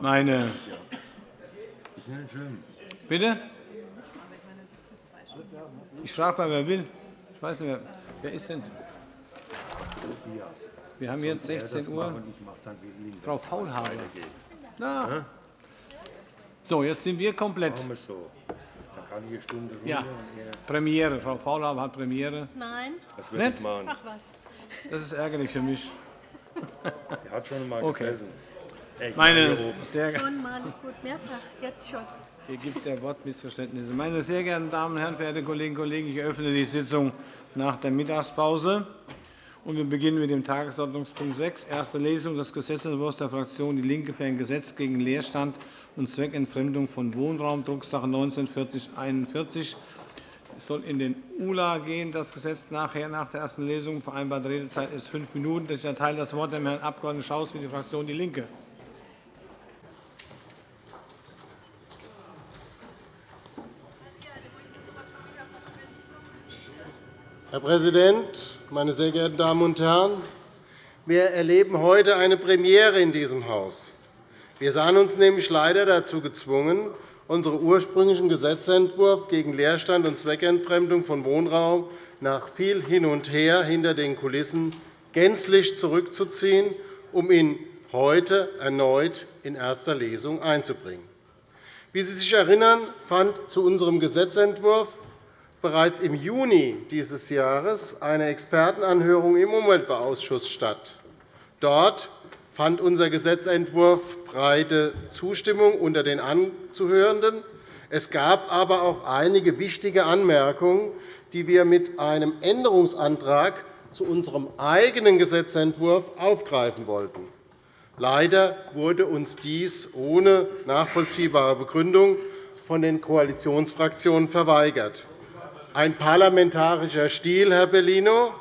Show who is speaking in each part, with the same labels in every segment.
Speaker 1: Meine Bitte? Ich frage mal, wer will. Ich weiß nicht, wer, wer ist denn? Wir haben jetzt 16 Uhr. Frau Faulhaber. Na. So, jetzt sind wir komplett. Ja, Premiere. Frau Faulhaber hat Premiere.
Speaker 2: Nein.
Speaker 1: Das wird nicht?
Speaker 2: Ach was.
Speaker 1: Das ist ärgerlich für mich.
Speaker 3: Sie hat schon einmal
Speaker 1: okay.
Speaker 3: gesessen.
Speaker 1: Meine sehr
Speaker 2: Schon mal gut, mehrfach, jetzt schon.
Speaker 1: Hier gibt es ja Wortmissverständnisse. Meine sehr geehrten Damen und Herren, verehrte Kolleginnen und Kollegen, ich eröffne die Sitzung nach der Mittagspause. Und wir beginnen mit dem Tagesordnungspunkt 6, erste Lesung des Gesetzentwurfs der Fraktion DIE LINKE für ein Gesetz gegen Leerstand und Zweckentfremdung von Wohnraum, Drucksache 19-4041. Es soll in den ULA gehen, das Gesetz nachher nach der ersten Lesung. Vereinbarte Redezeit ist fünf Minuten. Ich erteile das Wort dem Herrn Abg. Schaus für die Fraktion DIE LINKE.
Speaker 4: Herr Präsident, meine sehr geehrten Damen und Herren! Wir erleben heute eine Premiere in diesem Haus. Wir sahen uns nämlich leider dazu gezwungen, unseren ursprünglichen Gesetzentwurf gegen Leerstand und Zweckentfremdung von Wohnraum nach viel Hin und Her hinter den Kulissen gänzlich zurückzuziehen, um ihn heute erneut in erster Lesung einzubringen. Wie Sie sich erinnern, fand zu unserem Gesetzentwurf bereits im Juni dieses Jahres eine Expertenanhörung im Umweltausschuss statt. Dort fand unser Gesetzentwurf breite Zustimmung unter den Anzuhörenden. Es gab aber auch einige wichtige Anmerkungen, die wir mit einem Änderungsantrag zu unserem eigenen Gesetzentwurf aufgreifen wollten. Leider wurde uns dies ohne nachvollziehbare Begründung von den Koalitionsfraktionen verweigert ein parlamentarischer Stil, Herr Bellino,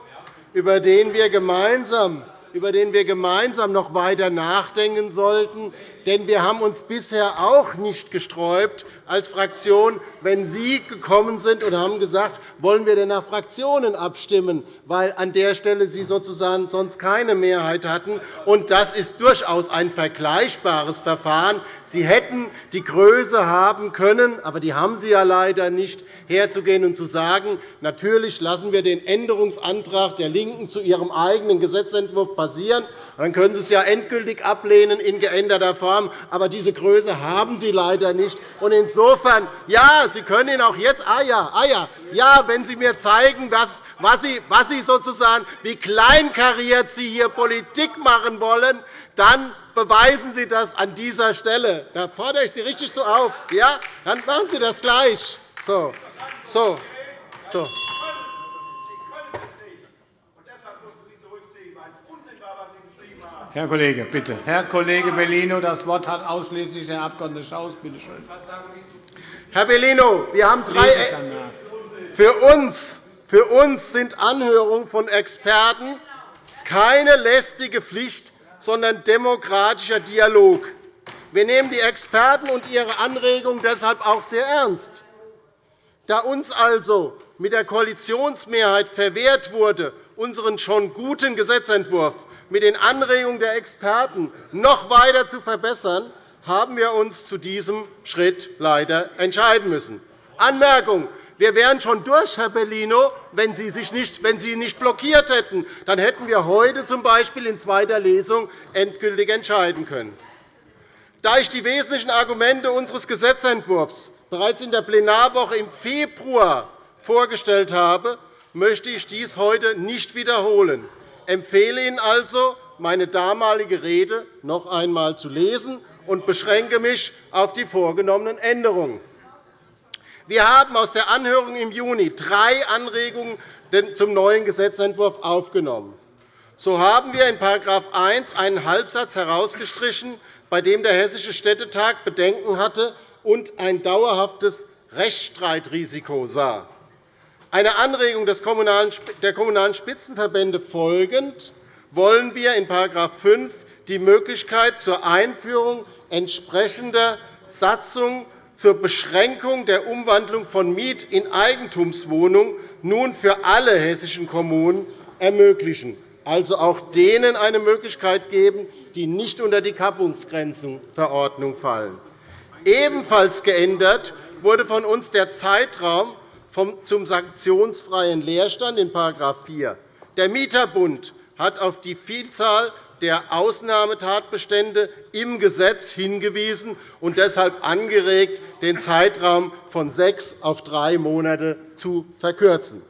Speaker 4: über den wir gemeinsam über den wir gemeinsam noch weiter nachdenken sollten. Denn wir haben uns bisher auch nicht gesträubt als Fraktion, wenn Sie gekommen sind und haben gesagt, wollen wir denn nach Fraktionen abstimmen, weil an der Stelle Sie sozusagen sonst keine Mehrheit hatten. Und das ist durchaus ein vergleichbares Verfahren. Sie hätten die Größe haben können, aber die haben Sie ja leider nicht, herzugehen und zu sagen, natürlich lassen wir den Änderungsantrag der LINKEN zu ihrem eigenen Gesetzentwurf passieren. Dann können Sie es ja endgültig ablehnen in geänderter Form. Aber diese Größe haben Sie leider nicht. Und insofern, ja, Sie können ihn auch jetzt, ah ja, ah ja, ja, wenn Sie mir zeigen, was, was, Sie, was Sie sozusagen, wie kleinkariert Sie hier Politik machen wollen, dann beweisen Sie das an dieser Stelle. Da fordere ich Sie richtig so auf. Ja? Dann machen Sie das gleich. So. So. So.
Speaker 1: Herr Kollege, bitte. Herr Kollege Bellino, das Wort hat ausschließlich der Abg. Schaus. Bitte schön.
Speaker 4: Herr Bellino, wir haben drei für uns, für uns sind Anhörungen von Experten keine lästige Pflicht, sondern demokratischer Dialog. Wir nehmen die Experten und ihre Anregungen deshalb auch sehr ernst. Da uns also mit der Koalitionsmehrheit verwehrt wurde, unseren schon guten Gesetzentwurf mit den Anregungen der Experten noch weiter zu verbessern, haben wir uns zu diesem Schritt leider entscheiden müssen. Anmerkung. Wir wären schon durch, Herr Bellino, wenn Sie, sich nicht, wenn Sie nicht blockiert hätten. Dann hätten wir heute z. B. in zweiter Lesung endgültig entscheiden können. Da ich die wesentlichen Argumente unseres Gesetzentwurfs bereits in der Plenarwoche im Februar vorgestellt habe, möchte ich dies heute nicht wiederholen empfehle Ihnen also, meine damalige Rede noch einmal zu lesen und beschränke mich auf die vorgenommenen Änderungen. Wir haben aus der Anhörung im Juni drei Anregungen zum neuen Gesetzentwurf aufgenommen. So haben wir in § 1 einen Halbsatz herausgestrichen, bei dem der Hessische Städtetag Bedenken hatte und ein dauerhaftes Rechtsstreitrisiko sah einer Anregung der Kommunalen Spitzenverbände folgend wollen wir in § 5 die Möglichkeit zur Einführung entsprechender Satzung zur Beschränkung der Umwandlung von Miet- in Eigentumswohnungen nun für alle hessischen Kommunen ermöglichen. also auch denen eine Möglichkeit geben, die nicht unter die Kappungsgrenzenverordnung fallen. Ebenfalls geändert wurde von uns der Zeitraum zum sanktionsfreien Leerstand in § 4. Der Mieterbund hat auf die Vielzahl der Ausnahmetatbestände im Gesetz hingewiesen und deshalb angeregt, den Zeitraum von sechs auf drei Monate zu verkürzen.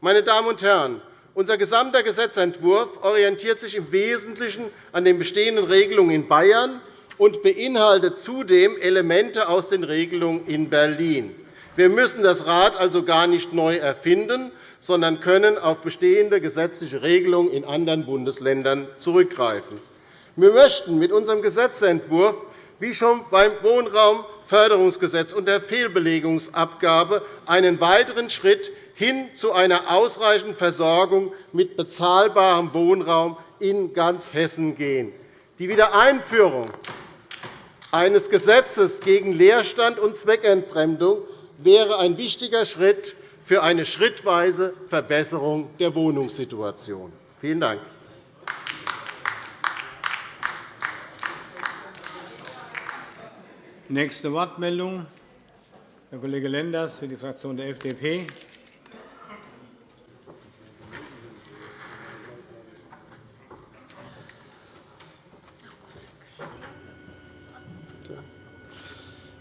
Speaker 4: Meine Damen und Herren, unser gesamter Gesetzentwurf orientiert sich im Wesentlichen an den bestehenden Regelungen in Bayern und beinhaltet zudem Elemente aus den Regelungen in Berlin. Wir müssen das Rad also gar nicht neu erfinden, sondern können auf bestehende gesetzliche Regelungen in anderen Bundesländern zurückgreifen. Wir möchten mit unserem Gesetzentwurf wie schon beim Wohnraumförderungsgesetz und der Fehlbelegungsabgabe einen weiteren Schritt hin zu einer ausreichenden Versorgung mit bezahlbarem Wohnraum in ganz Hessen gehen. Die Wiedereinführung eines Gesetzes gegen Leerstand und Zweckentfremdung wäre ein wichtiger Schritt für eine schrittweise Verbesserung der Wohnungssituation. Vielen Dank.
Speaker 1: Nächste Wortmeldung, Herr Kollege Lenders für die Fraktion der FDP.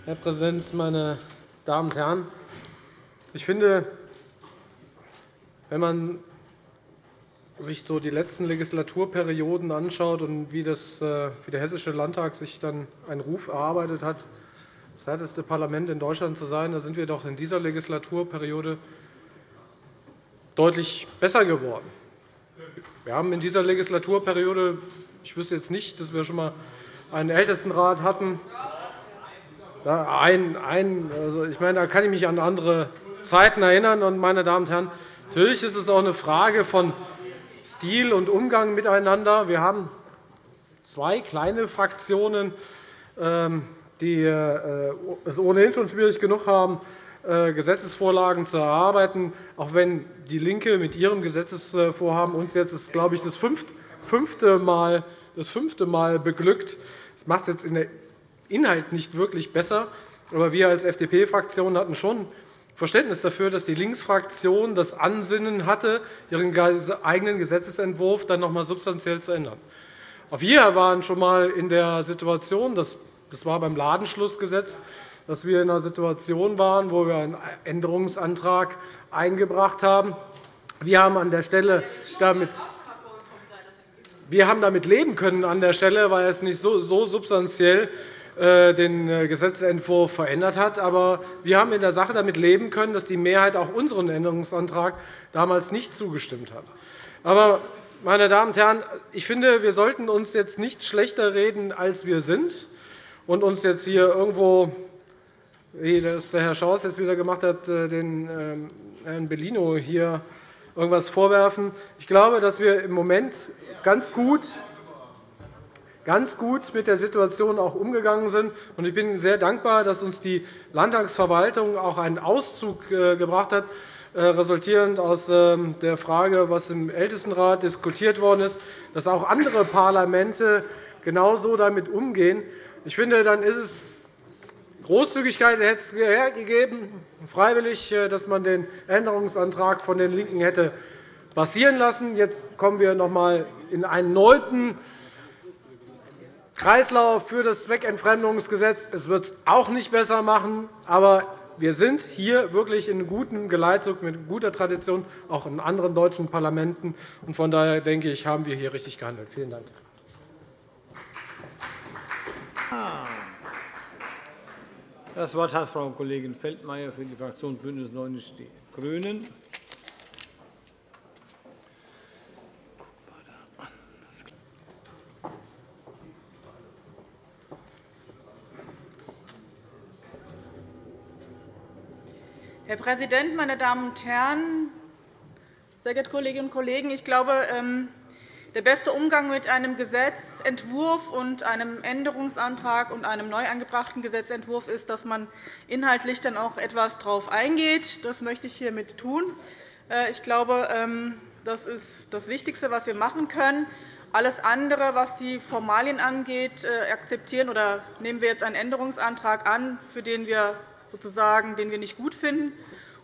Speaker 5: Herr Präsident, meine Damen und Herren! Ich finde, wenn man sich so die letzten Legislaturperioden anschaut und wie, das, äh, wie der Hessische Landtag sich dann einen Ruf erarbeitet hat, das härteste Parlament in Deutschland zu sein, da sind wir doch in dieser Legislaturperiode deutlich besser geworden. Wir haben in dieser Legislaturperiode, ich wüsste jetzt nicht, dass wir schon einmal einen Ältestenrat hatten, ein, ein, also ich meine, da kann ich mich an andere Zeiten erinnern. Und, meine Damen und Herren, natürlich ist es auch eine Frage von Stil und Umgang miteinander. Wir haben zwei kleine Fraktionen, ähm, die äh, es ohnehin schon schwierig genug haben, äh, Gesetzesvorlagen zu erarbeiten, auch wenn DIE LINKE mit ihrem Gesetzesvorhaben uns jetzt, glaube ich, das fünfte Mal, das fünfte Mal beglückt. Das macht es jetzt in der Inhalt nicht wirklich besser. Aber wir als FDP-Fraktion hatten schon Verständnis dafür, dass die Linksfraktion das Ansinnen hatte, ihren eigenen Gesetzentwurf dann noch einmal substanziell zu ändern. Auch wir waren schon einmal in der Situation, das war beim Ladenschlussgesetz, dass wir in einer Situation waren, wo wir einen Änderungsantrag eingebracht haben. Wir haben an der Stelle damit wir haben damit leben können an der Stelle, weil es nicht so substanziell äh, den äh, Gesetzentwurf verändert hat. Aber wir haben in der Sache damit leben können, dass die Mehrheit auch unseren Änderungsantrag damals nicht zugestimmt hat. Aber, meine Damen und Herren, ich finde, wir sollten uns jetzt nicht schlechter reden, als wir sind, und uns jetzt hier irgendwo, wie das der Herr Schaus jetzt wieder gemacht hat, äh, den ähm, Herrn Bellino hier irgendwas vorwerfen. Ich glaube, dass wir im Moment ganz gut ganz gut mit der Situation auch umgegangen sind. Ich bin sehr dankbar, dass uns die Landtagsverwaltung auch einen Auszug äh, gebracht hat, äh, resultierend aus ähm, der Frage, was im Ältestenrat diskutiert worden ist, dass auch andere Parlamente genauso damit umgehen. Ich finde, dann ist es Großzügigkeit hätte es hergegeben, freiwillig, äh, dass man den Änderungsantrag von den LINKEN hätte passieren lassen. Jetzt kommen wir noch einmal in einen neuen Kreislauf für das Zweckentfremdungsgesetz. Es wird es auch nicht besser machen. Aber wir sind hier wirklich in gutem Geleitzug mit guter Tradition, auch in anderen deutschen Parlamenten. Von daher denke ich, haben wir hier richtig gehandelt. Vielen Dank.
Speaker 1: Das Wort hat Frau Kollegin Feldmayer für die Fraktion BÜNDNIS 90 die GRÜNEN.
Speaker 2: Herr Präsident, meine Damen und Herren! Sehr geehrte Kolleginnen und Kollegen! Ich glaube, ähm, der beste Umgang mit einem Gesetzentwurf und einem Änderungsantrag und einem neu angebrachten Gesetzentwurf ist, dass man inhaltlich dann auch etwas darauf eingeht. Das möchte ich hiermit tun. Äh, ich glaube, ähm, Das ist das Wichtigste, was wir machen können. Alles andere, was die Formalien angeht, äh, akzeptieren oder nehmen wir jetzt einen Änderungsantrag an, für den wir sozusagen, den wir nicht gut finden,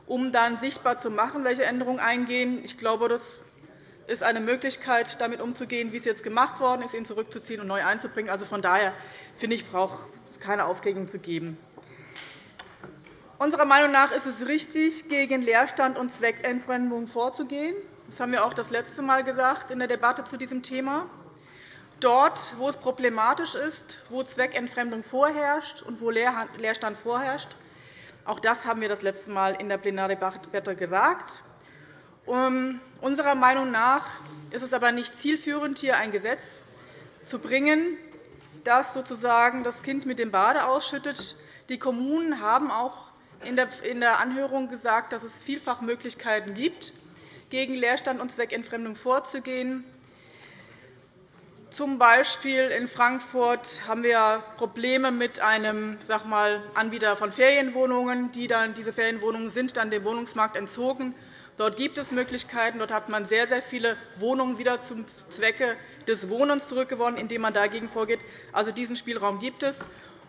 Speaker 2: um dann sichtbar zu machen, welche Änderungen eingehen. Ich glaube, das ist eine Möglichkeit, damit umzugehen, wie es jetzt gemacht worden ist, ihn zurückzuziehen und neu einzubringen. Also von daher finde ich, braucht es keine Aufregung zu geben. Unserer Meinung nach ist es richtig, gegen Leerstand und Zweckentfremdung vorzugehen. Das haben wir auch das letzte Mal gesagt in der Debatte zu diesem Thema. Dort, wo es problematisch ist, wo Zweckentfremdung vorherrscht und wo Leerstand vorherrscht, auch das haben wir das letzte Mal in der Plenardebatte gesagt. Unserer Meinung nach ist es aber nicht zielführend, hier ein Gesetz zu bringen, das sozusagen das Kind mit dem Bade ausschüttet. Die Kommunen haben auch in der Anhörung gesagt, dass es vielfach Möglichkeiten gibt, gegen Leerstand und Zweckentfremdung vorzugehen. Zum Beispiel in Frankfurt haben wir Probleme mit einem sag mal, Anbieter von Ferienwohnungen. Die dann, diese Ferienwohnungen sind dann dem Wohnungsmarkt entzogen. Dort gibt es Möglichkeiten. Dort hat man sehr, sehr viele Wohnungen wieder zum Zwecke des Wohnens zurückgewonnen, indem man dagegen vorgeht. Also diesen Spielraum gibt es.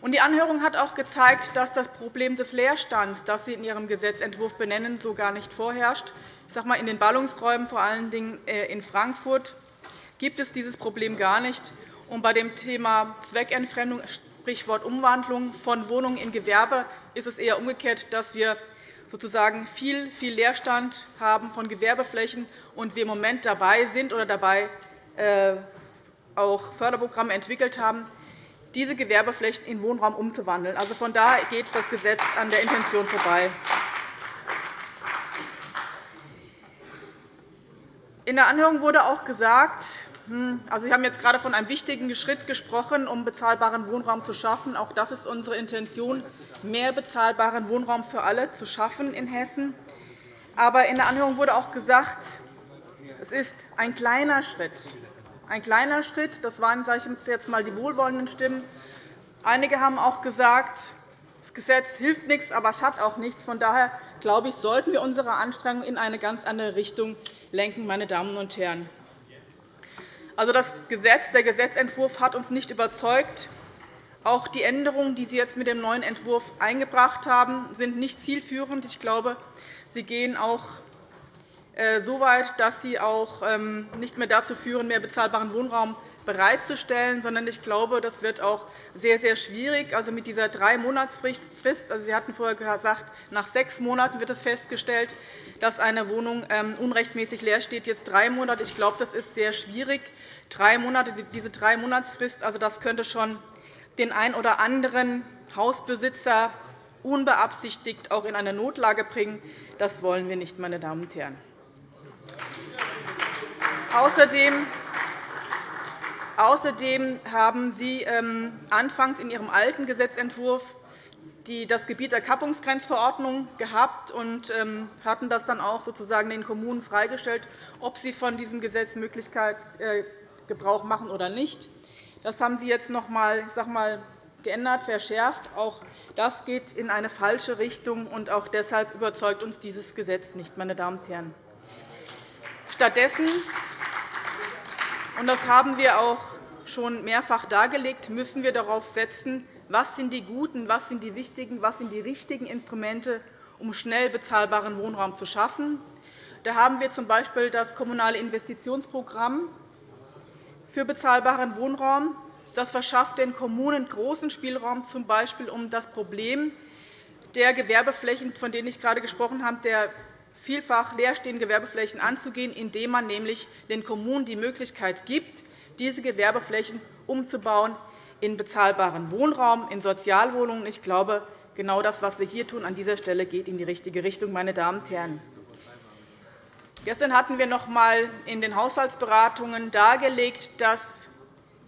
Speaker 2: Die Anhörung hat auch gezeigt, dass das Problem des Leerstands, das Sie in Ihrem Gesetzentwurf benennen, so gar nicht vorherrscht. Ich sage mal, in den Ballungsräumen, vor allen Dingen äh, in Frankfurt, gibt es dieses Problem gar nicht. Und bei dem Thema Zweckentfremdung, Sprichwort Umwandlung von Wohnungen in Gewerbe, ist es eher umgekehrt, dass wir sozusagen viel, viel Leerstand haben von Gewerbeflächen und wir im Moment dabei sind oder dabei äh, auch Förderprogramme entwickelt haben, diese Gewerbeflächen in Wohnraum umzuwandeln. Also von daher geht das Gesetz an der Intention vorbei. In der Anhörung wurde auch gesagt, hm, also Sie haben jetzt gerade von einem wichtigen Schritt gesprochen, um bezahlbaren Wohnraum zu schaffen. Auch das ist unsere Intention, mehr bezahlbaren Wohnraum für alle zu schaffen in Hessen. Aber in der Anhörung wurde auch gesagt, es ist ein kleiner Schritt. Ein kleiner Schritt, das waren sage ich jetzt einmal die wohlwollenden Stimmen. Einige haben auch gesagt, das Gesetz hilft nichts, aber es hat auch nichts. Von daher glaube ich, sollten wir unsere Anstrengungen in eine ganz andere Richtung lenken. Meine Damen und Herren. Also das Gesetz, der Gesetzentwurf hat uns nicht überzeugt. Auch die Änderungen, die Sie jetzt mit dem neuen Entwurf eingebracht haben, sind nicht zielführend. Ich glaube, sie gehen auch äh, so weit, dass sie auch ähm, nicht mehr dazu führen, mehr bezahlbaren Wohnraum bereitzustellen, sondern ich glaube, das wird auch sehr, sehr schwierig. Also mit dieser Drei-Monatsfrist, also Sie hatten vorher gesagt, nach sechs Monaten wird es festgestellt, dass eine Wohnung ähm, unrechtmäßig leer steht, jetzt drei Monate. Ich glaube, das ist sehr schwierig. Drei Monate, diese Drei-Monatsfrist, also das könnte schon den einen oder anderen Hausbesitzer unbeabsichtigt auch in eine Notlage bringen. Das wollen wir nicht, meine Damen und Herren. Außerdem Außerdem haben Sie ähm, anfangs in Ihrem alten Gesetzentwurf das Gebiet der Kappungsgrenzverordnung gehabt und ähm, hatten das dann auch sozusagen den Kommunen freigestellt, ob sie von diesem Gesetz Möglichkeit äh, Gebrauch machen oder nicht. Das haben Sie jetzt noch einmal geändert, verschärft. Auch das geht in eine falsche Richtung, und auch deshalb überzeugt uns dieses Gesetz nicht. Meine Damen und Herren. Stattdessen und das haben wir auch schon mehrfach dargelegt, müssen wir darauf setzen, was sind die guten, was sind die wichtigen, was sind die richtigen Instrumente, um schnell bezahlbaren Wohnraum zu schaffen. Da haben wir z. B. das Kommunale Investitionsprogramm für bezahlbaren Wohnraum. Das verschafft den Kommunen großen Spielraum, z. B. um das Problem der Gewerbeflächen, von denen ich gerade gesprochen habe, der vielfach leerstehenden Gewerbeflächen anzugehen, indem man nämlich den Kommunen die Möglichkeit gibt, diese Gewerbeflächen umzubauen in bezahlbaren Wohnraum, in Sozialwohnungen. Ich glaube, genau das, was wir hier tun, an dieser Stelle geht in die richtige Richtung. Meine Damen und Herren. Gestern hatten wir noch einmal in den Haushaltsberatungen dargelegt, dass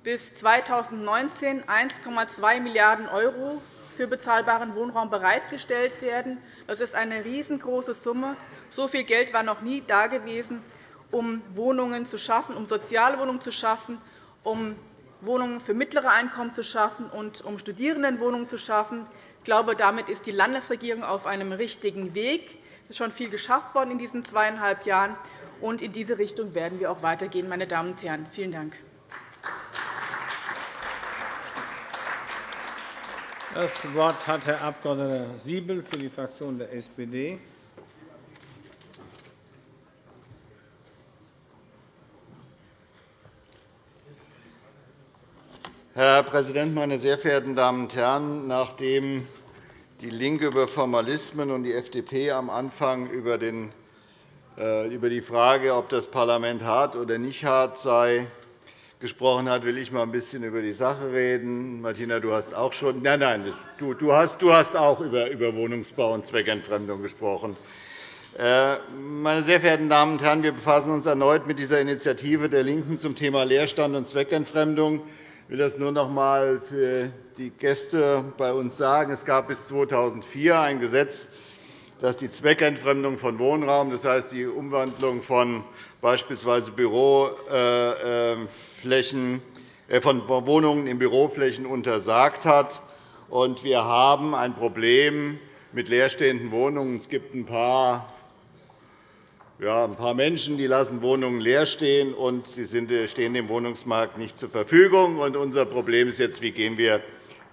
Speaker 2: bis 2019 1,2 Milliarden € für bezahlbaren Wohnraum bereitgestellt werden. Das ist eine riesengroße Summe. So viel Geld war noch nie dagewesen, um Wohnungen zu schaffen, um Sozialwohnungen zu schaffen, um Wohnungen für mittlere Einkommen zu schaffen und um Studierendenwohnungen zu schaffen. Ich glaube, damit ist die Landesregierung auf einem richtigen Weg. Es ist schon viel geschafft worden in diesen zweieinhalb Jahren. Und in diese Richtung werden wir auch weitergehen, meine Damen und Herren. Vielen Dank.
Speaker 1: Das Wort hat Herr Abg. Siebel für die Fraktion der SPD.
Speaker 6: Herr Präsident, meine sehr verehrten Damen und Herren! Nachdem DIE LINKE über Formalismen und die FDP am Anfang über äh, die Frage, ob das Parlament hart oder nicht hart sei, gesprochen hat, will ich mal ein bisschen über die Sache reden. Martina, du hast auch schon nein, nein, du, du, hast, du hast auch über, über Wohnungsbau und Zweckentfremdung gesprochen. Äh, meine sehr verehrten Damen und Herren, wir befassen uns erneut mit dieser Initiative der LINKEN zum Thema Leerstand und Zweckentfremdung. Ich will das nur noch einmal für die Gäste bei uns sagen. Es gab bis 2004 ein Gesetz, das die Zweckentfremdung von Wohnraum, das heißt die Umwandlung von beispielsweise Büroflächen, äh, von Wohnungen in Büroflächen untersagt hat. Wir haben ein Problem mit leerstehenden Wohnungen. Es gibt ein paar ja, ein paar Menschen die lassen Wohnungen leer stehen, und sie stehen dem Wohnungsmarkt nicht zur Verfügung. Unser Problem ist jetzt, wie gehen wir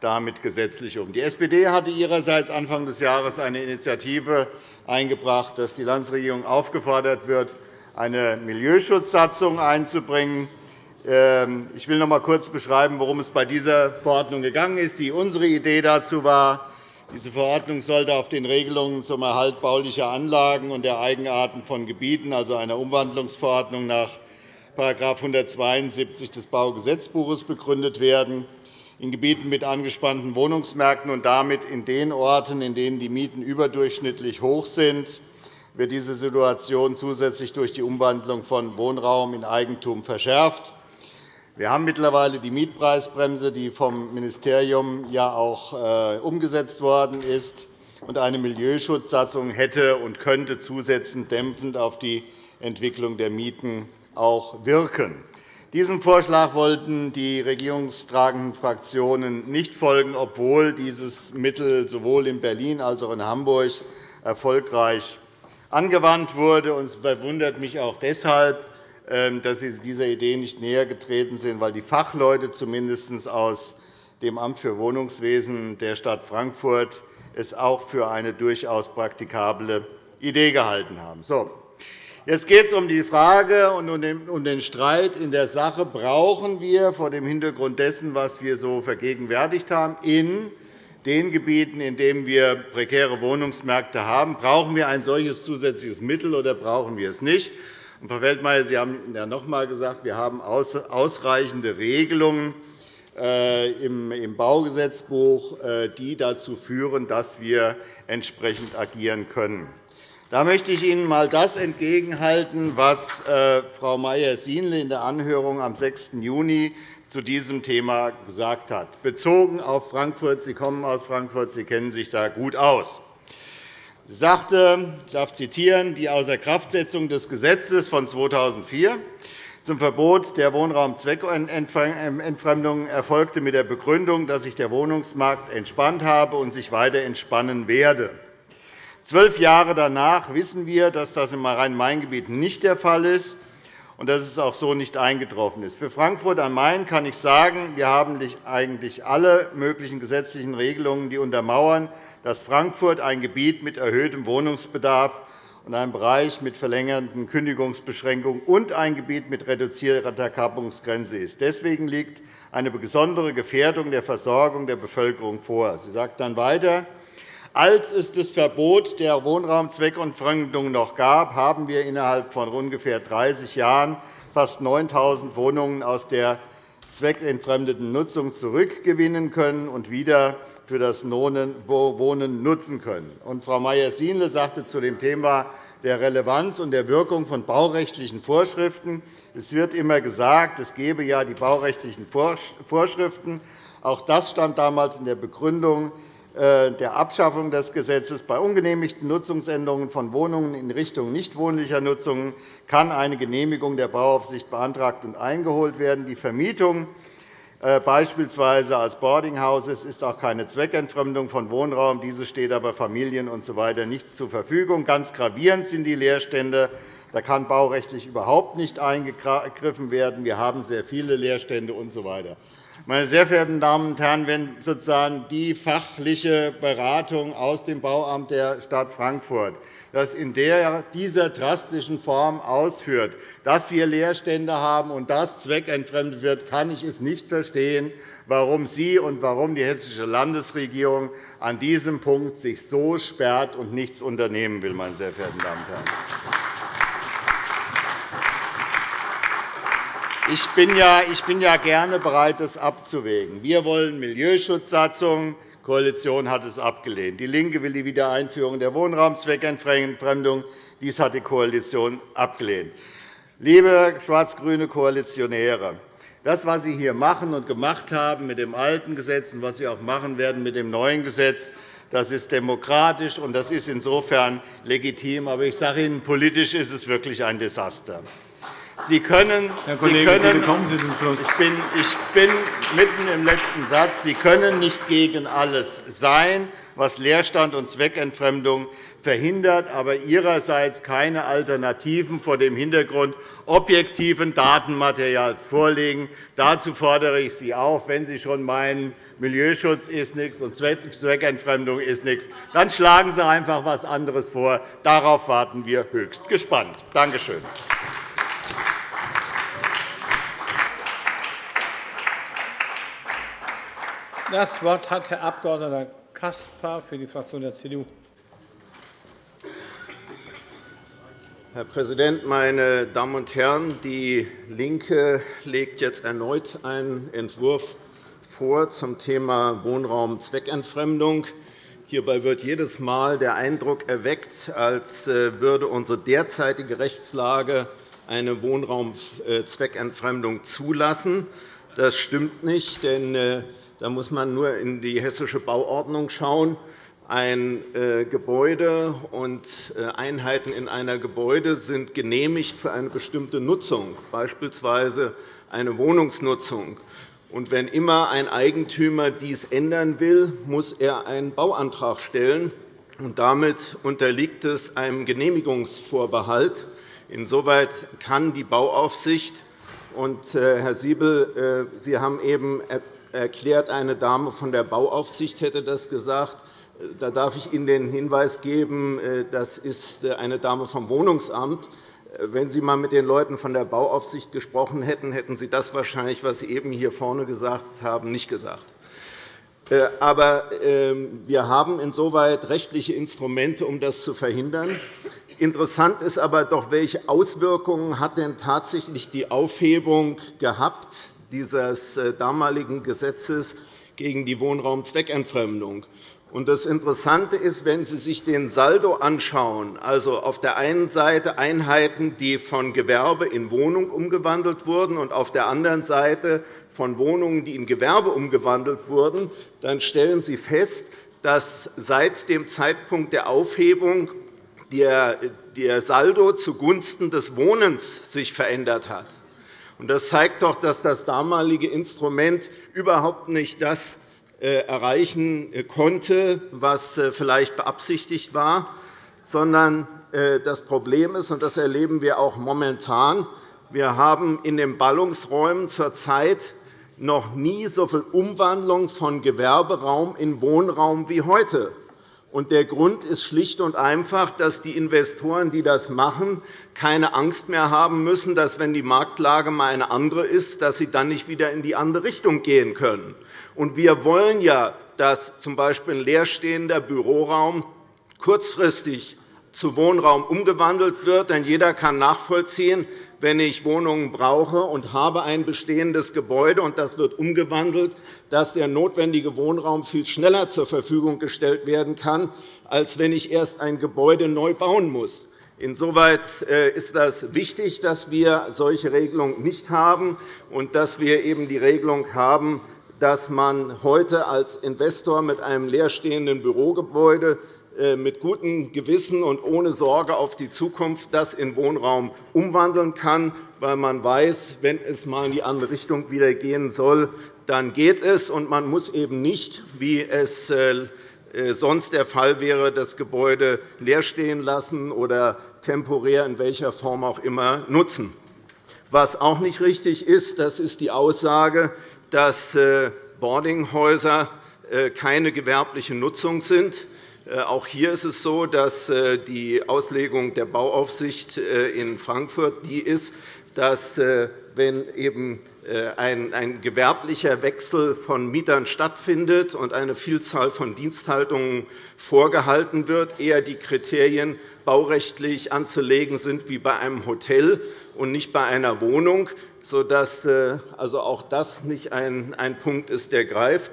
Speaker 6: damit gesetzlich um. Die SPD hatte ihrerseits Anfang des Jahres eine Initiative eingebracht, dass die Landesregierung aufgefordert wird, eine Milieuschutzsatzung einzubringen. Ähm, ich will noch einmal kurz beschreiben, worum es bei dieser Verordnung gegangen ist. Unsere Idee dazu war, diese Verordnung sollte auf den Regelungen zum Erhalt baulicher Anlagen und der Eigenarten von Gebieten, also einer Umwandlungsverordnung nach § 172 des Baugesetzbuches, begründet werden. In Gebieten mit angespannten Wohnungsmärkten und damit in den Orten, in denen die Mieten überdurchschnittlich hoch sind, wird diese Situation zusätzlich durch die Umwandlung von Wohnraum in Eigentum verschärft. Wir haben mittlerweile die Mietpreisbremse, die vom Ministerium ja auch äh, umgesetzt worden ist. und Eine Milieuschutzsatzung hätte und könnte zusätzlich dämpfend auf die Entwicklung der Mieten auch wirken. Diesem Vorschlag wollten die regierungstragenden Fraktionen nicht folgen, obwohl dieses Mittel sowohl in Berlin als auch in Hamburg erfolgreich angewandt wurde. Es verwundert mich auch deshalb, dass Sie dieser Idee nicht näher getreten sind, weil die Fachleute zumindest aus dem Amt für Wohnungswesen der Stadt Frankfurt es auch für eine durchaus praktikable Idee gehalten haben. So. Jetzt geht es um die Frage und um den Streit in der Sache. Brauchen wir vor dem Hintergrund dessen, was wir so vergegenwärtigt haben, in den Gebieten, in denen wir prekäre Wohnungsmärkte haben, brauchen wir ein solches zusätzliches Mittel oder brauchen wir es nicht? Frau Feldmayer, Sie haben ja noch einmal gesagt, wir haben ausreichende Regelungen äh, im Baugesetzbuch, äh, die dazu führen, dass wir entsprechend agieren können. Da möchte ich Ihnen einmal das entgegenhalten, was äh, Frau Mayer-Sienle in der Anhörung am 6. Juni zu diesem Thema gesagt hat, bezogen auf Frankfurt. Sie kommen aus Frankfurt, Sie kennen sich da gut aus. Sagte, ich darf zitieren, die Außerkraftsetzung des Gesetzes von 2004 zum Verbot der Wohnraumzweckentfremdung erfolgte mit der Begründung, dass sich der Wohnungsmarkt entspannt habe und sich weiter entspannen werde. Zwölf Jahre danach wissen wir, dass das im Rhein-Main-Gebiet nicht der Fall ist und dass es auch so nicht eingetroffen ist. Für Frankfurt am Main kann ich sagen, wir haben eigentlich alle möglichen gesetzlichen Regelungen, die untermauern, dass Frankfurt ein Gebiet mit erhöhtem Wohnungsbedarf und ein Bereich mit verlängerten Kündigungsbeschränkungen und ein Gebiet mit reduzierter Kappungsgrenze ist. Deswegen liegt eine besondere Gefährdung der Versorgung der Bevölkerung vor. Sie sagt dann weiter, als es das Verbot der Wohnraumzweckentfremdung noch gab, haben wir innerhalb von ungefähr 30 Jahren fast 9.000 Wohnungen aus der zweckentfremdeten Nutzung zurückgewinnen können und wieder für das Wohnen nutzen können. Frau Mayer-Sienle sagte zu dem Thema der Relevanz und der Wirkung von baurechtlichen Vorschriften. Es wird immer gesagt, es gebe ja die baurechtlichen Vorschriften. Auch das stand damals in der Begründung der Abschaffung des Gesetzes. Bei ungenehmigten Nutzungsänderungen von Wohnungen in Richtung nichtwohnlicher Nutzungen kann eine Genehmigung der Bauaufsicht beantragt und eingeholt werden. Die Vermietung äh, beispielsweise als Boardinghouses ist auch keine Zweckentfremdung von Wohnraum. Diese steht aber Familien usw. So nichts zur Verfügung. Ganz gravierend sind die Leerstände Da kann baurechtlich überhaupt nicht eingegriffen werden. Wir haben sehr viele Leerstände usw. So meine sehr verehrten Damen und Herren, wenn sozusagen die fachliche Beratung aus dem Bauamt der Stadt Frankfurt das in dieser drastischen Form ausführt, dass wir Leerstände haben und das zweckentfremdet wird, kann ich es nicht verstehen, warum Sie und warum die Hessische Landesregierung an diesem Punkt sich so sperrt und nichts unternehmen will. Meine sehr verehrten Damen und Herren. Ich bin, ja, ich bin ja gerne bereit, das abzuwägen. Wir wollen Milieuschutzsatzungen. Die Koalition hat es abgelehnt. DIE LINKE will die Wiedereinführung der Wohnraumzweckentfremdung. Dies hat die Koalition abgelehnt. Liebe schwarz-grüne Koalitionäre, das, was Sie hier machen und gemacht haben mit dem alten Gesetz und was Sie auch machen werden mit dem neuen Gesetz, das ist demokratisch, und das ist insofern legitim. Aber ich sage Ihnen, politisch ist es wirklich ein Desaster. Sie können,
Speaker 1: Herr Kollege,
Speaker 6: Sie können,
Speaker 1: kommen Sie zum Schluss.
Speaker 6: Ich bin, ich bin mitten im letzten Satz. Sie können nicht gegen alles sein, was Leerstand und Zweckentfremdung verhindert, aber Ihrerseits keine Alternativen vor dem Hintergrund objektiven Datenmaterials vorlegen. Dazu fordere ich Sie auf, wenn Sie schon meinen, Milieuschutz ist nichts und Zweckentfremdung ist nichts, dann schlagen Sie einfach etwas anderes vor. Darauf warten wir höchst gespannt. Danke schön.
Speaker 1: Das Wort hat Herr Abg. Caspar für die Fraktion der CDU.
Speaker 7: Herr Präsident, meine Damen und Herren! DIE LINKE legt jetzt erneut einen Entwurf vor zum Thema Wohnraumzweckentfremdung. Hierbei wird jedes Mal der Eindruck erweckt, als äh, würde unsere derzeitige Rechtslage eine Wohnraumzweckentfremdung zulassen. Das stimmt nicht, denn äh, da muss man nur in die Hessische Bauordnung schauen. Ein äh, Gebäude und äh, Einheiten in einer Gebäude sind genehmigt für eine bestimmte Nutzung, beispielsweise eine Wohnungsnutzung. Und wenn immer ein Eigentümer dies ändern will, muss er einen Bauantrag stellen. Und damit unterliegt es einem Genehmigungsvorbehalt. Insoweit kann die Bauaufsicht und, äh, Herr Siebel, Sie haben eben erklärt, eine Dame von der Bauaufsicht hätte das gesagt. Da darf ich Ihnen den Hinweis geben, äh, das ist äh, eine Dame vom Wohnungsamt. Äh, wenn Sie einmal mit den Leuten von der Bauaufsicht gesprochen hätten, hätten Sie das wahrscheinlich, was Sie eben hier vorne gesagt haben, nicht gesagt. Aber ähm, wir haben insoweit rechtliche Instrumente, um das zu verhindern. Interessant ist aber doch, welche Auswirkungen hat denn tatsächlich die Aufhebung gehabt dieses äh, damaligen Gesetzes gegen die Wohnraumzweckentfremdung. Das Interessante ist, wenn Sie sich den Saldo anschauen, also auf der einen Seite Einheiten, die von Gewerbe in Wohnung umgewandelt wurden, und auf der anderen Seite von Wohnungen, die in Gewerbe umgewandelt wurden, dann stellen Sie fest, dass seit dem Zeitpunkt der Aufhebung der Saldo zugunsten des Wohnens sich verändert hat. Das zeigt doch, dass das damalige Instrument überhaupt nicht das äh, erreichen äh, konnte, was äh, vielleicht beabsichtigt war, sondern das Problem ist, und das erleben wir auch momentan, wir haben in den Ballungsräumen zurzeit noch nie so viel Umwandlung von Gewerberaum in Wohnraum wie heute. Der Grund ist schlicht und einfach, dass die Investoren, die das machen, keine Angst mehr haben müssen, dass, wenn die Marktlage einmal eine andere ist, dass sie dann nicht wieder in die andere Richtung gehen können. wir wollen ja, dass z. B. ein leerstehender Büroraum kurzfristig zu Wohnraum umgewandelt wird. Denn jeder kann nachvollziehen, wenn ich Wohnungen brauche und habe ein bestehendes Gebäude und das wird umgewandelt, dass der notwendige Wohnraum viel schneller zur Verfügung gestellt werden kann, als wenn ich erst ein Gebäude neu bauen muss. Insoweit äh, ist es wichtig, dass wir solche Regelungen nicht haben und dass wir eben die Regelung haben, dass man heute als Investor mit einem leerstehenden Bürogebäude mit gutem Gewissen und ohne Sorge auf die Zukunft das in Wohnraum umwandeln kann, weil man weiß, wenn es einmal in die andere Richtung wieder gehen soll, dann geht es. Und man muss eben nicht, wie es äh, äh, sonst der Fall wäre, das Gebäude leer stehen lassen oder temporär in welcher Form auch immer nutzen. Was auch nicht richtig ist, das ist die Aussage, dass äh, Boardinghäuser keine gewerbliche Nutzung sind. Auch hier ist es so, dass die Auslegung der Bauaufsicht in Frankfurt die ist, dass wenn eben äh, ein gewerblicher Wechsel von Mietern stattfindet und eine Vielzahl von Diensthaltungen vorgehalten wird, eher die Kriterien baurechtlich anzulegen sind wie bei einem Hotel und nicht bei einer Wohnung, sodass äh, also auch das nicht ein Punkt ist, der greift.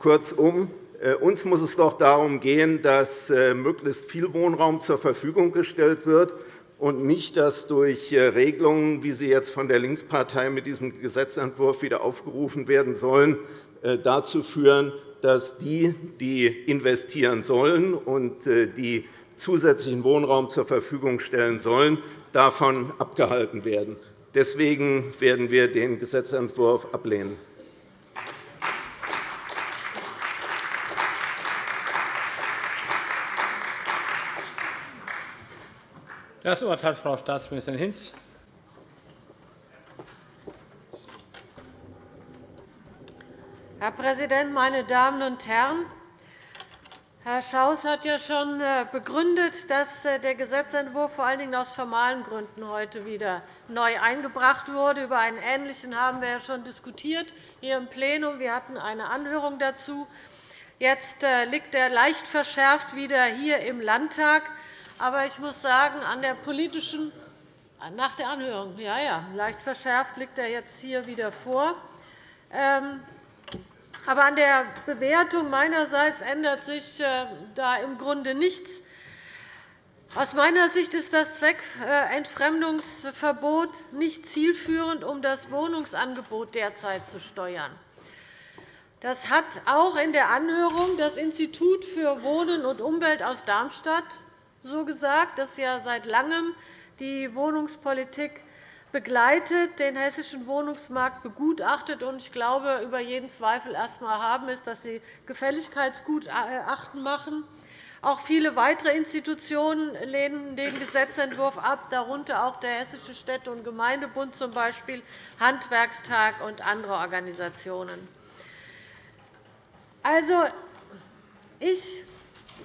Speaker 7: Kurzum, äh, uns muss es doch darum gehen, dass möglichst viel Wohnraum zur Verfügung gestellt wird und nicht, dass durch äh, Regelungen, wie sie jetzt von der Linkspartei mit diesem Gesetzentwurf wieder aufgerufen werden sollen, äh, dazu führen, dass die, die investieren sollen und äh, die zusätzlichen Wohnraum zur Verfügung stellen sollen, davon abgehalten werden. Deswegen werden wir den Gesetzentwurf ablehnen.
Speaker 1: Das Wort hat Frau Staatsministerin Hinz.
Speaker 8: Herr Präsident, meine Damen und Herren! Herr Schaus hat ja schon äh, begründet, dass äh, der Gesetzentwurf vor allen Dingen aus formalen Gründen heute wieder neu eingebracht wurde. Über einen ähnlichen haben wir ja schon diskutiert hier im Plenum. Wir hatten eine Anhörung dazu. Jetzt äh, liegt er leicht verschärft wieder hier im Landtag. Aber ich muss sagen, an der politischen nach der Anhörung, ja, ja, leicht verschärft liegt er jetzt hier wieder vor. Ähm, aber an der Bewertung meinerseits ändert sich äh, da im Grunde nichts. Aus meiner Sicht ist das Zweckentfremdungsverbot nicht zielführend, um das Wohnungsangebot derzeit zu steuern. Das hat auch in der Anhörung das Institut für Wohnen und Umwelt aus Darmstadt so gesagt, das ja seit Langem die Wohnungspolitik begleitet, den hessischen Wohnungsmarkt begutachtet und ich glaube, über jeden Zweifel erst einmal haben ist, dass sie Gefälligkeitsgutachten machen. Auch viele weitere Institutionen lehnen den Gesetzentwurf ab, darunter auch der Hessische Städte- und Gemeindebund, z. B. Handwerkstag und andere Organisationen. Also, ich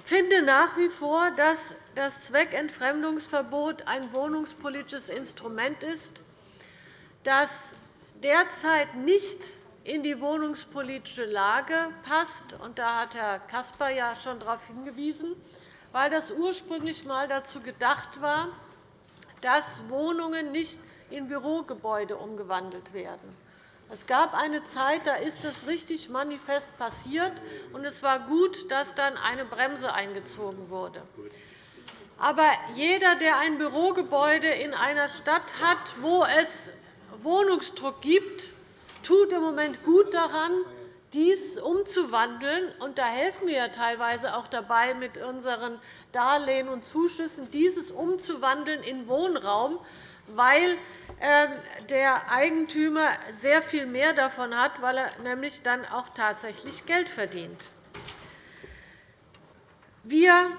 Speaker 8: finde nach wie vor, dass das Zweckentfremdungsverbot ein wohnungspolitisches Instrument ist, das derzeit nicht in die wohnungspolitische Lage passt. Da hat Herr Caspar ja schon darauf hingewiesen, weil das ursprünglich einmal dazu gedacht war, dass Wohnungen nicht in Bürogebäude umgewandelt werden. Es gab eine Zeit, da ist das richtig manifest passiert, und es war gut, dass dann eine Bremse eingezogen wurde. Aber jeder, der ein Bürogebäude in einer Stadt hat, wo es Wohnungsdruck gibt, tut im Moment gut daran, dies umzuwandeln. Und da helfen wir ja teilweise auch dabei mit unseren Darlehen und Zuschüssen, dieses umzuwandeln in Wohnraum, weil der Eigentümer sehr viel mehr davon hat, weil er nämlich dann auch tatsächlich Geld verdient. Wir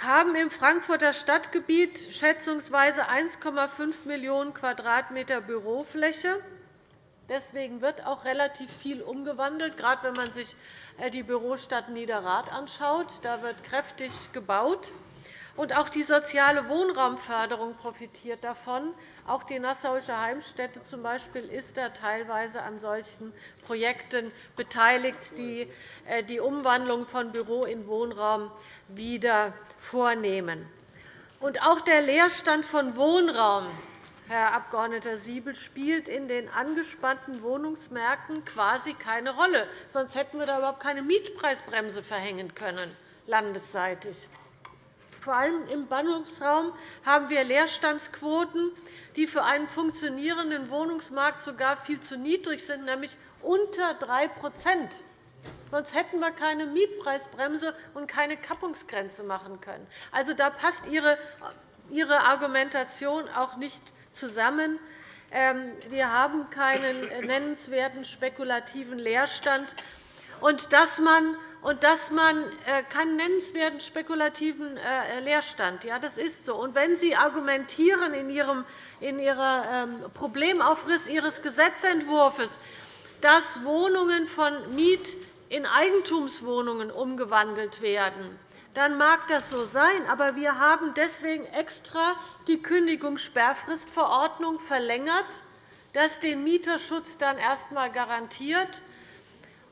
Speaker 8: haben im Frankfurter Stadtgebiet schätzungsweise 1,5 Millionen Quadratmeter Bürofläche. Deswegen wird auch relativ viel umgewandelt, gerade wenn man sich äh, die Bürostadt Niederrad anschaut. Da wird kräftig gebaut. Und auch die soziale Wohnraumförderung profitiert davon. Auch die Nassauische Heimstätte z. B. ist da teilweise an solchen Projekten beteiligt, die äh, die Umwandlung von Büro in Wohnraum wieder vornehmen. Und auch der Leerstand von Wohnraum, Herr Abg. Siebel, spielt in den angespannten Wohnungsmärkten quasi keine Rolle. Sonst hätten wir da überhaupt keine Mietpreisbremse verhängen können, landesseitig. Vor allem im Ballungsraum haben wir Leerstandsquoten, die für einen funktionierenden Wohnungsmarkt sogar viel zu niedrig sind, nämlich unter 3% Sonst hätten wir keine Mietpreisbremse und keine Kappungsgrenze machen können. Also, da passt Ihre Argumentation auch nicht zusammen. Ähm, wir haben keinen nennenswerten spekulativen Leerstand. Und dass man und dass man äh, keinen nennenswerten spekulativen äh, Leerstand. Ja, das ist so. Und wenn Sie argumentieren in Ihrem in Ihrem ähm, Problemaufriss Ihres Gesetzentwurfs, dass Wohnungen von Miet- in Eigentumswohnungen umgewandelt werden, dann mag das so sein. Aber wir haben deswegen extra die Kündigungssperrfristverordnung verlängert, das den Mieterschutz dann erst einmal garantiert.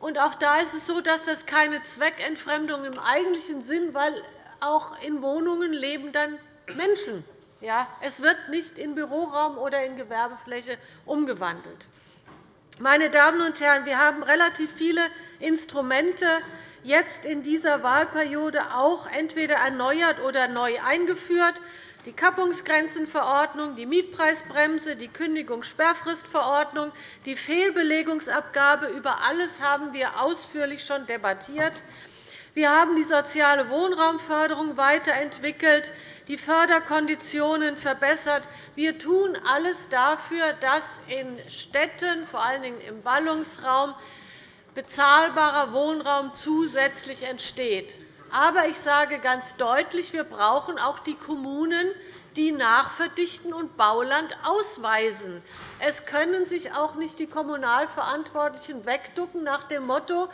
Speaker 8: Und auch da ist es so, dass das keine Zweckentfremdung im eigentlichen Sinn, weil auch in Wohnungen leben dann Menschen. Ja, es wird nicht in Büroraum oder in Gewerbefläche umgewandelt. Meine Damen und Herren, wir haben relativ viele Instrumente jetzt in dieser Wahlperiode auch entweder erneuert oder neu eingeführt die Kappungsgrenzenverordnung, die Mietpreisbremse, die Kündigungssperrfristverordnung, die Fehlbelegungsabgabe. Über alles haben wir ausführlich schon debattiert. Wir haben die soziale Wohnraumförderung weiterentwickelt, die Förderkonditionen verbessert. Wir tun alles dafür, dass in Städten, vor allen Dingen im Ballungsraum, bezahlbarer Wohnraum zusätzlich entsteht. Aber ich sage ganz deutlich, wir brauchen auch die Kommunen, die nachverdichten und Bauland ausweisen. Es können sich auch nicht die Kommunalverantwortlichen wegducken nach dem Motto,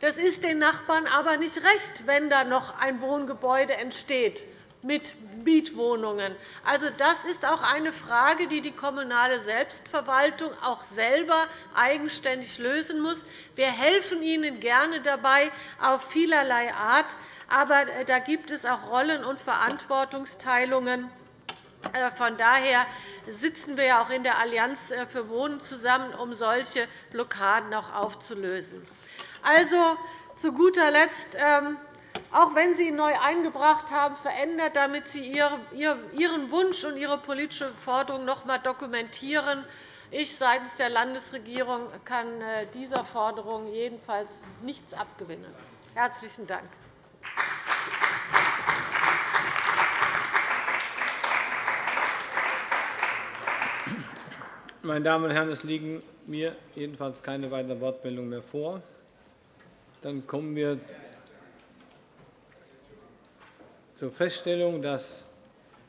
Speaker 8: das ist den Nachbarn aber nicht recht, wenn da noch ein Wohngebäude entsteht mit Mietwohnungen. Also, das ist auch eine Frage, die die kommunale Selbstverwaltung auch selber eigenständig lösen muss. Wir helfen Ihnen gerne dabei auf vielerlei Art. Aber äh, da gibt es auch Rollen- und Verantwortungsteilungen. Äh, von daher sitzen wir auch in der Allianz äh, für Wohnen zusammen, um solche Blockaden auch aufzulösen. Also, zu guter Letzt, ähm, auch wenn Sie ihn neu eingebracht haben, verändert, damit Sie Ihren Wunsch und Ihre politische Forderung noch einmal dokumentieren. Ich seitens der Landesregierung kann dieser Forderung jedenfalls nichts abgewinnen. – Herzlichen Dank.
Speaker 1: Meine Damen und Herren, es liegen mir jedenfalls keine weiteren Wortmeldungen mehr vor. Dann kommen wir zur Feststellung, dass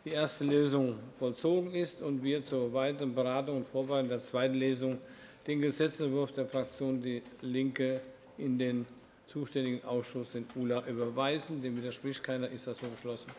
Speaker 1: die erste Lesung vollzogen ist und wir zur weiteren Beratung und Vorbereitung der zweiten Lesung den Gesetzentwurf der Fraktion DIE LINKE in den zuständigen Ausschuss, den ULA, überweisen. Dem widerspricht keiner. Ist das so beschlossen?